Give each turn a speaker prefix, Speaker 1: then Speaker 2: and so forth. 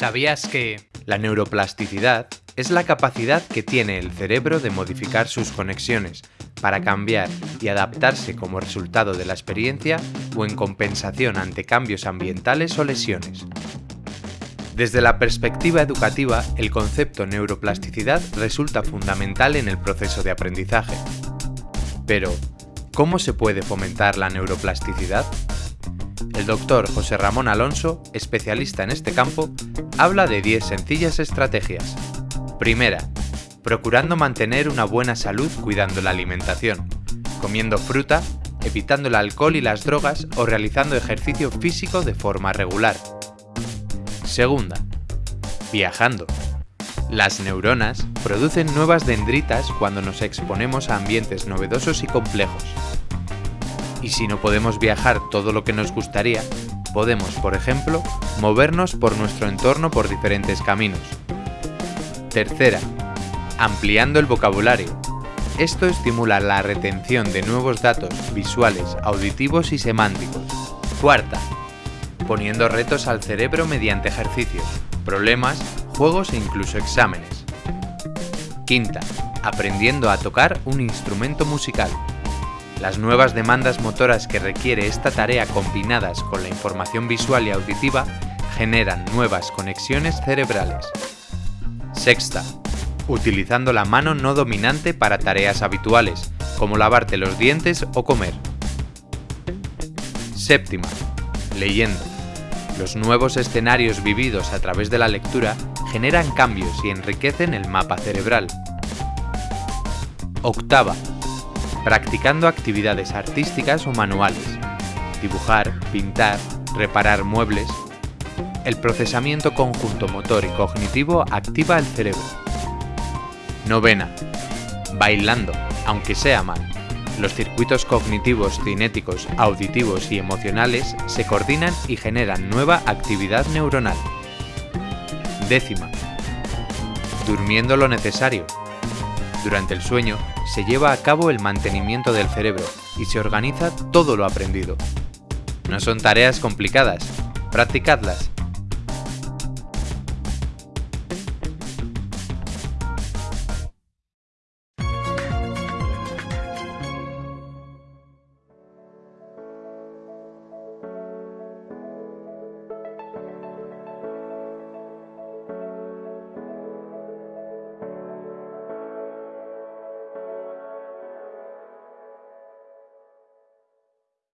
Speaker 1: ¿Sabías que
Speaker 2: La neuroplasticidad es la capacidad que tiene el cerebro de modificar sus conexiones para cambiar y adaptarse como resultado de la experiencia o en compensación ante cambios ambientales o lesiones? Desde la perspectiva educativa, el concepto neuroplasticidad resulta fundamental en el proceso de aprendizaje. Pero, ¿cómo se puede fomentar la neuroplasticidad? El doctor José Ramón Alonso, especialista en este campo, habla de 10 sencillas estrategias. Primera, procurando mantener una buena salud cuidando la alimentación, comiendo fruta, evitando el alcohol y las drogas o realizando ejercicio físico de forma regular. Segunda, viajando. Las neuronas producen nuevas dendritas cuando nos exponemos a ambientes novedosos y complejos. Y si no podemos viajar todo lo que nos gustaría, podemos, por ejemplo, movernos por nuestro entorno por diferentes caminos. Tercera, ampliando el vocabulario. Esto estimula la retención de nuevos datos visuales, auditivos y semánticos. Cuarta, poniendo retos al cerebro mediante ejercicios, problemas, juegos e incluso exámenes. Quinta, aprendiendo a tocar un instrumento musical. Las nuevas demandas motoras que requiere esta tarea combinadas con la información visual y auditiva generan nuevas conexiones cerebrales. Sexta, utilizando la mano no dominante para tareas habituales, como lavarte los dientes o comer. Séptima, leyendo. Los nuevos escenarios vividos a través de la lectura generan cambios y enriquecen el mapa cerebral. Octava, practicando actividades artísticas o manuales, dibujar, pintar, reparar muebles. El procesamiento conjunto motor y cognitivo activa el cerebro. Novena. Bailando, aunque sea mal. Los circuitos cognitivos, cinéticos, auditivos y emocionales se coordinan y generan nueva actividad neuronal. Décima. Durmiendo lo necesario. Durante el sueño se lleva a cabo el mantenimiento del cerebro y se organiza todo lo aprendido. No son tareas complicadas, practicadlas